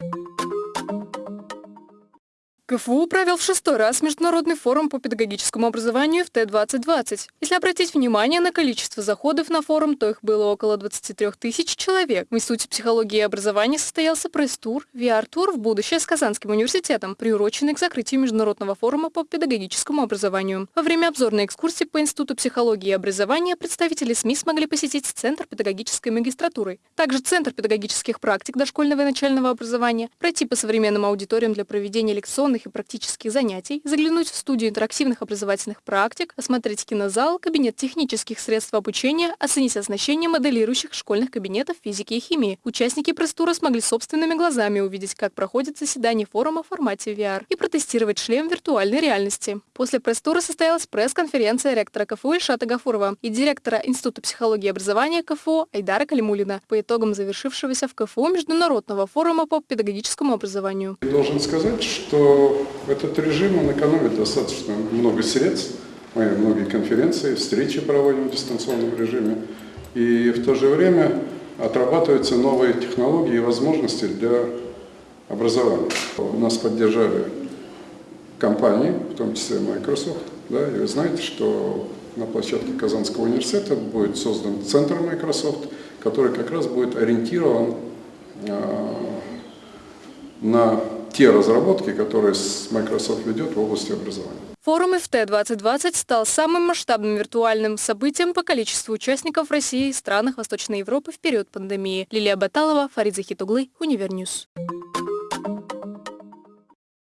you КФУ провел в шестой раз Международный форум по педагогическому образованию в Т-2020. Если обратить внимание на количество заходов на форум, то их было около 23 тысяч человек. В Институте психологии и образования состоялся пресс-тур, VR-тур в будущее с Казанским университетом, приуроченный к закрытию Международного форума по педагогическому образованию. Во время обзорной экскурсии по Институту психологии и образования представители СМИ смогли посетить Центр педагогической магистратуры, также Центр педагогических практик дошкольного и начального образования, пройти по современным аудиториям для проведения лекционных теоретических и практических занятий, заглянуть в студию интерактивных образовательных практик, осмотреть кинозал, кабинет технических средств обучения, оценить оснащение моделирующих школьных кабинетов физики и химии. Участники пресс-тура смогли собственными глазами увидеть, как проходит заседание форума в формате VR и протестировать шлем виртуальной реальности. После пресс-тура состоялась пресс-конференция ректора КФУ Ильшата Гафурова и директора Института психологии и образования КФУ Айдара Калимулина по итогам завершившегося в КФУ Международного форума по педагогическому образованию. Должен сказать, что этот режим, он экономит достаточно много средств. Мы многие конференции, встречи проводим в дистанционном режиме. И в то же время отрабатываются новые технологии и возможности для образования. Нас поддержали компании, в том числе Microsoft. Да, и вы знаете, что на площадке Казанского университета будет создан центр Microsoft, который как раз будет ориентирован э, на те разработки, которые Microsoft ведет в области образования. Форум ИФТ-2020 стал самым масштабным виртуальным событием по количеству участников в России и странах Восточной Европы в период пандемии. Лилия Баталова, Фарид Захитуглы, Univer News.